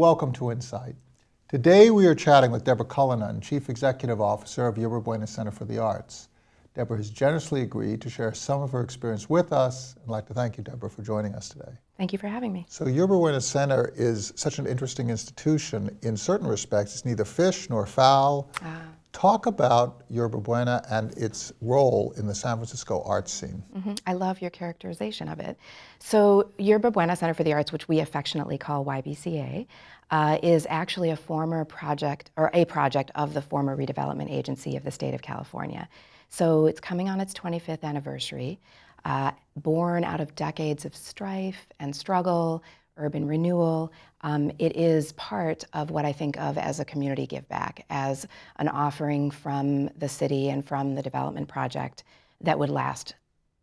Welcome to Insight. Today we are chatting with Deborah Cullinan, Chief Executive Officer of Yerba Buena Center for the Arts. Deborah has generously agreed to share some of her experience with us. I'd like to thank you, Deborah, for joining us today. Thank you for having me. So Yerba Buena Center is such an interesting institution. In certain respects, it's neither fish nor fowl. Ah. Talk about Yerba Buena and its role in the San Francisco arts scene. Mm -hmm. I love your characterization of it. So Yerba Buena Center for the Arts, which we affectionately call YBCA, uh, is actually a former project, or a project of the former redevelopment agency of the state of California. So it's coming on its 25th anniversary, uh, born out of decades of strife and struggle, urban renewal. Um, it is part of what I think of as a community give back, as an offering from the city and from the development project that would last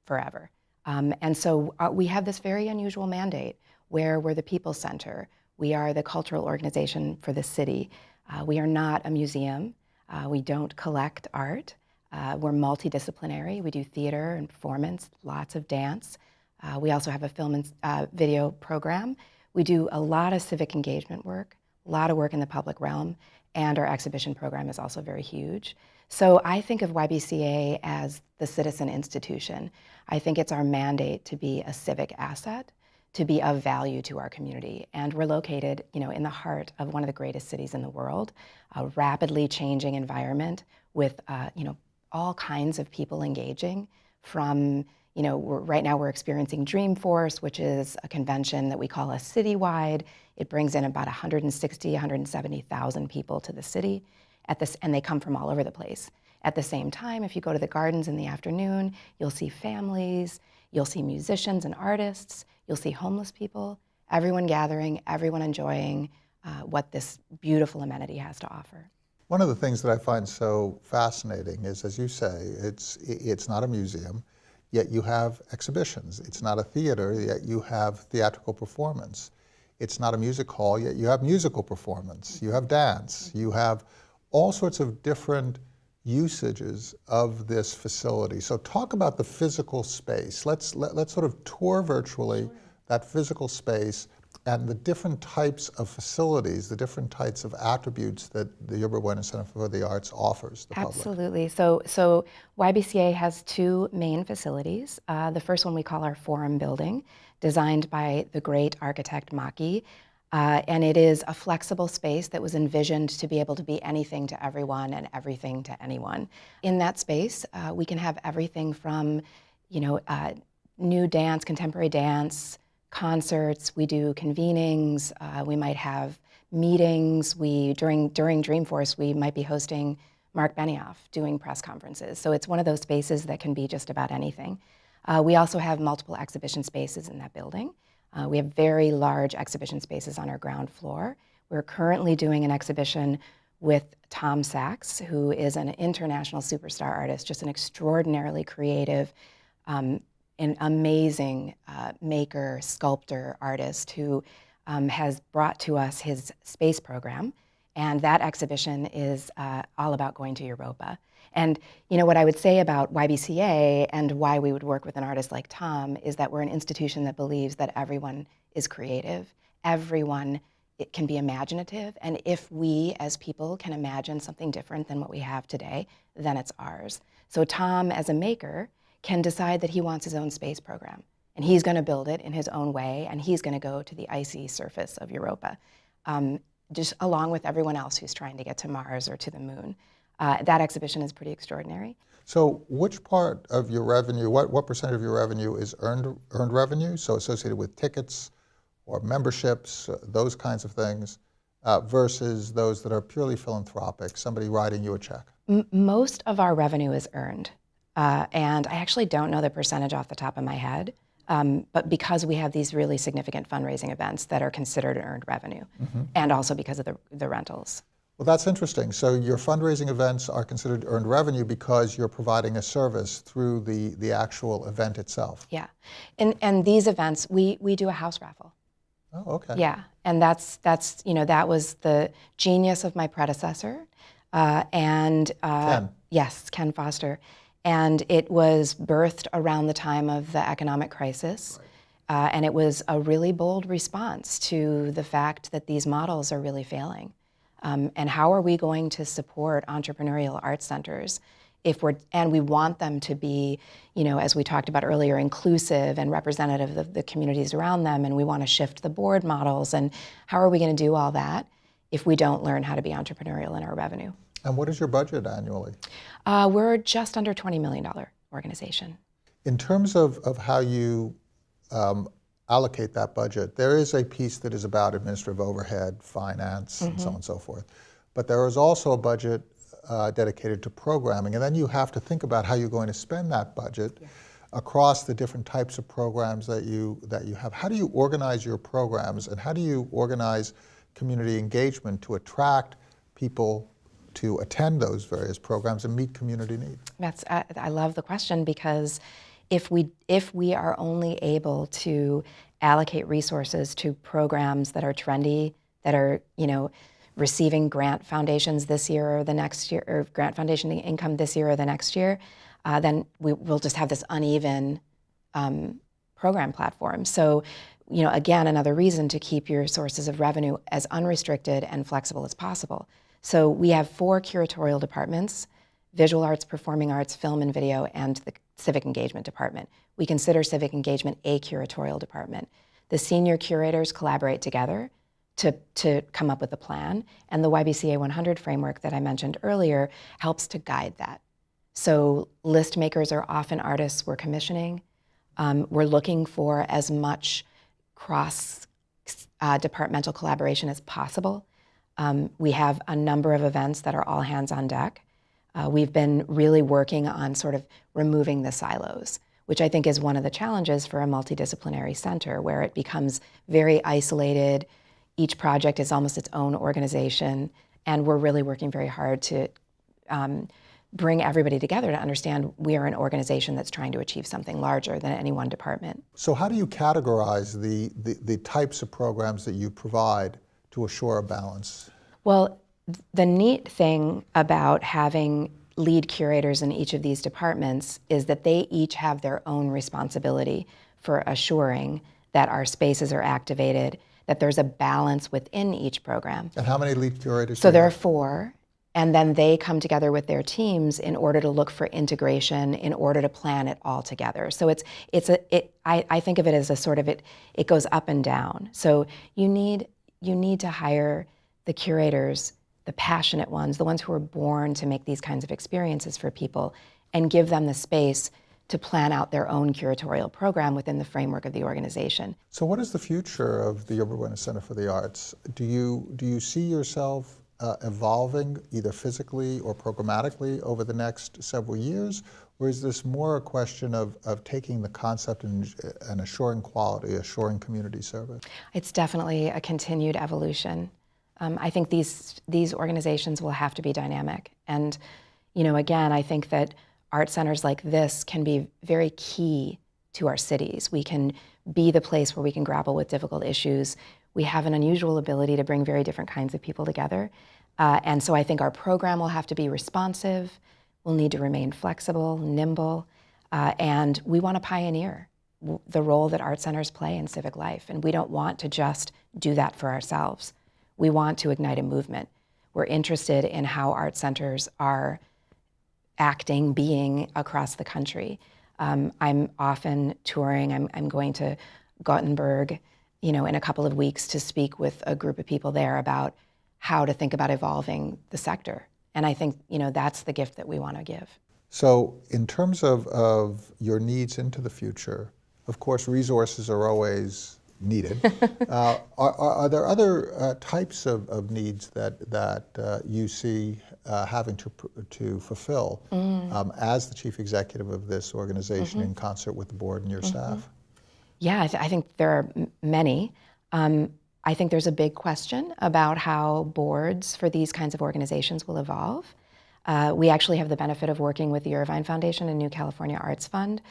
forever. Um, and so uh, we have this very unusual mandate where we're the people center. We are the cultural organization for the city. Uh, we are not a museum. Uh, we don't collect art. Uh, we're multidisciplinary. We do theater and performance, lots of dance. Uh, we also have a film and uh, video program. We do a lot of civic engagement work, a lot of work in the public realm, and our exhibition program is also very huge. So I think of YBCA as the citizen institution. I think it's our mandate to be a civic asset, to be of value to our community. And we're located you know, in the heart of one of the greatest cities in the world, a rapidly changing environment with uh, you know, all kinds of people engaging from you know, right now we're experiencing Dreamforce, which is a convention that we call a citywide. It brings in about 160, 170,000 people to the city, at this, and they come from all over the place. At the same time, if you go to the gardens in the afternoon, you'll see families, you'll see musicians and artists, you'll see homeless people, everyone gathering, everyone enjoying uh, what this beautiful amenity has to offer. One of the things that I find so fascinating is, as you say, it's, it's not a museum yet you have exhibitions. It's not a theater, yet you have theatrical performance. It's not a music hall, yet you have musical performance. You have dance. You have all sorts of different usages of this facility. So talk about the physical space. Let's, let, us let us sort of tour virtually that physical space and the different types of facilities, the different types of attributes that the Yerba Buena Center for the Arts offers the Absolutely. So, so YBCA has two main facilities. Uh, the first one we call our Forum Building, designed by the great architect Maki. Uh, and it is a flexible space that was envisioned to be able to be anything to everyone and everything to anyone. In that space, uh, we can have everything from, you know, uh, new dance, contemporary dance, concerts, we do convenings, uh, we might have meetings, we, during, during Dreamforce, we might be hosting Mark Benioff doing press conferences. So it's one of those spaces that can be just about anything. Uh, we also have multiple exhibition spaces in that building. Uh, we have very large exhibition spaces on our ground floor. We're currently doing an exhibition with Tom Sachs, who is an international superstar artist, just an extraordinarily creative, um, an amazing uh, maker, sculptor, artist who um, has brought to us his space program. And that exhibition is uh, all about going to Europa. And you know what I would say about YBCA and why we would work with an artist like Tom is that we're an institution that believes that everyone is creative, everyone it can be imaginative, and if we as people can imagine something different than what we have today, then it's ours. So Tom, as a maker, can decide that he wants his own space program. And he's going to build it in his own way, and he's going to go to the icy surface of Europa, um, just along with everyone else who's trying to get to Mars or to the moon. Uh, that exhibition is pretty extraordinary. So which part of your revenue, what, what percent of your revenue is earned, earned revenue, so associated with tickets or memberships, uh, those kinds of things, uh, versus those that are purely philanthropic, somebody writing you a check? M most of our revenue is earned. Uh, and I actually don't know the percentage off the top of my head, um, but because we have these really significant fundraising events that are considered earned revenue, mm -hmm. and also because of the, the rentals. Well, that's interesting. So your fundraising events are considered earned revenue because you're providing a service through the, the actual event itself. Yeah, and, and these events, we, we do a house raffle. Oh, okay. Yeah, and that's, that's you know, that was the genius of my predecessor. Uh, and uh, Ken. Yes, Ken Foster and it was birthed around the time of the economic crisis. Uh, and it was a really bold response to the fact that these models are really failing. Um, and how are we going to support entrepreneurial art centers if we're, and we want them to be, you know, as we talked about earlier, inclusive and representative of the communities around them, and we want to shift the board models. And how are we going to do all that if we don't learn how to be entrepreneurial in our revenue? And what is your budget annually? Uh, we're just under $20 million organization. In terms of, of how you um, allocate that budget, there is a piece that is about administrative overhead, finance, and so on and so forth. But there is also a budget uh, dedicated to programming, and then you have to think about how you're going to spend that budget across the different types of programs that you that you have. How do you organize your programs, and how do you organize community engagement to attract people to attend those various programs and meet community needs? That's I, I love the question because if we if we are only able to allocate resources to programs that are trendy, that are you know receiving grant foundations this year or the next year, or grant foundation income this year or the next year, uh, then we will just have this uneven um, program platform. So, you know, again, another reason to keep your sources of revenue as unrestricted and flexible as possible. So we have four curatorial departments, visual arts, performing arts, film and video, and the civic engagement department. We consider civic engagement a curatorial department. The senior curators collaborate together to, to come up with a plan, and the YBCA 100 framework that I mentioned earlier helps to guide that. So list makers are often artists we're commissioning. Um, we're looking for as much cross uh, departmental collaboration as possible. Um, we have a number of events that are all hands on deck. Uh, we've been really working on sort of removing the silos, which I think is one of the challenges for a multidisciplinary center, where it becomes very isolated. Each project is almost its own organization, and we're really working very hard to um, bring everybody together to understand we are an organization that's trying to achieve something larger than any one department. So how do you categorize the, the, the types of programs that you provide to assure a balance? Well, the neat thing about having lead curators in each of these departments is that they each have their own responsibility for assuring that our spaces are activated, that there's a balance within each program. And how many lead curators? So there are four, and then they come together with their teams in order to look for integration, in order to plan it all together. So it's it's a it. I, I think of it as a sort of it. It goes up and down. So you need you need to hire the curators, the passionate ones, the ones who are born to make these kinds of experiences for people, and give them the space to plan out their own curatorial program within the framework of the organization. So what is the future of the Buena Center for the Arts? Do you, do you see yourself uh, evolving either physically or programmatically over the next several years? Or is this more a question of, of taking the concept and, and assuring quality, assuring community service? It's definitely a continued evolution. Um, I think these these organizations will have to be dynamic, and you know, again, I think that art centers like this can be very key to our cities. We can be the place where we can grapple with difficult issues. We have an unusual ability to bring very different kinds of people together, uh, and so I think our program will have to be responsive. We'll need to remain flexible, nimble, uh, and we want to pioneer the role that art centers play in civic life, and we don't want to just do that for ourselves. We want to ignite a movement. We're interested in how art centers are acting, being across the country. Um, I'm often touring. I'm, I'm going to Gothenburg, you know, in a couple of weeks to speak with a group of people there about how to think about evolving the sector. And I think, you know, that's the gift that we want to give. So in terms of, of your needs into the future, of course, resources are always needed. uh, are, are, are, there other uh, types of, of needs that, that uh, you see uh, having to, to fulfill mm. um, as the chief executive of this organization mm-hmm. in concert with the board and your mm-hmm. staff? Yeah, I, th- I, think there are m- many. Um, I think there's a big question about how boards for these kinds of organizations will evolve. Uh, we actually have the benefit of working with the Irvine Foundation and New California Arts Fund,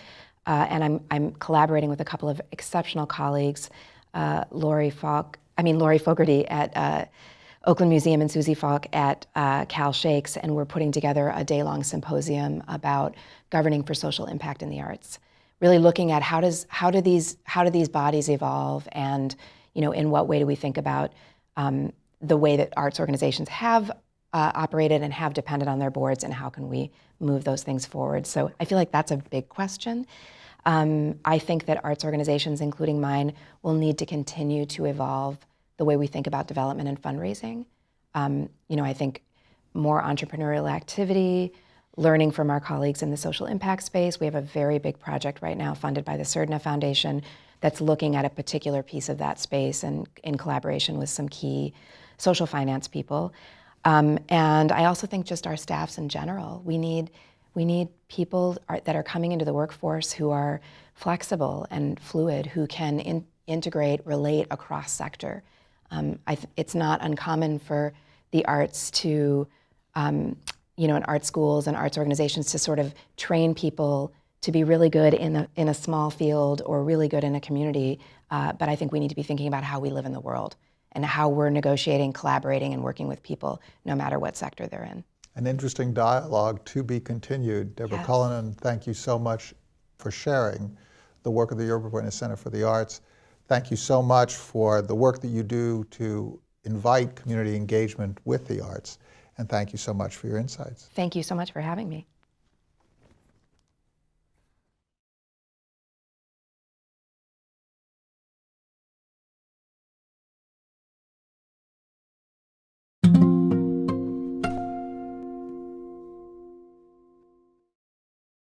uh, and I'm, I'm collaborating with a couple of exceptional colleagues, uh, Lori Falk, I mean Lori Fogarty at uh, Oakland Museum and Susie Falk at uh, Cal Shakes, and we're putting together a day-long symposium about governing for social impact in the arts. really looking at how does how do these how do these bodies evolve, and you know in what way do we think about um, the way that arts organizations have uh, operated and have depended on their boards, and how can we move those things forward? So I feel like that's a big question. Um, I think that arts organizations, including mine, will need to continue to evolve the way we think about development and fundraising. Um, you know, I think more entrepreneurial activity, learning from our colleagues in the social impact space. We have a very big project right now funded by the Surdna Foundation that's looking at a particular piece of that space and in collaboration with some key social finance people. Um, and I also think just our staffs in general. We need we need people are, that are coming into the workforce who are flexible and fluid, who can in, integrate, relate across sector. Um, it's not uncommon for the arts to, um, you know, in art schools and arts organizations to sort of train people to be really good in a, in a small field or really good in a community. Uh, but I think we need to be thinking about how we live in the world and how we're negotiating, collaborating, and working with people no matter what sector they're in. An interesting dialogue to be continued. Deborah Yes. Cullinan, thank you so much for sharing the work of the Yerba Buena Center for the Arts. Thank you so much for the work that you do to invite community engagement with the arts. And thank you so much for your insights. Thank you so much for having me.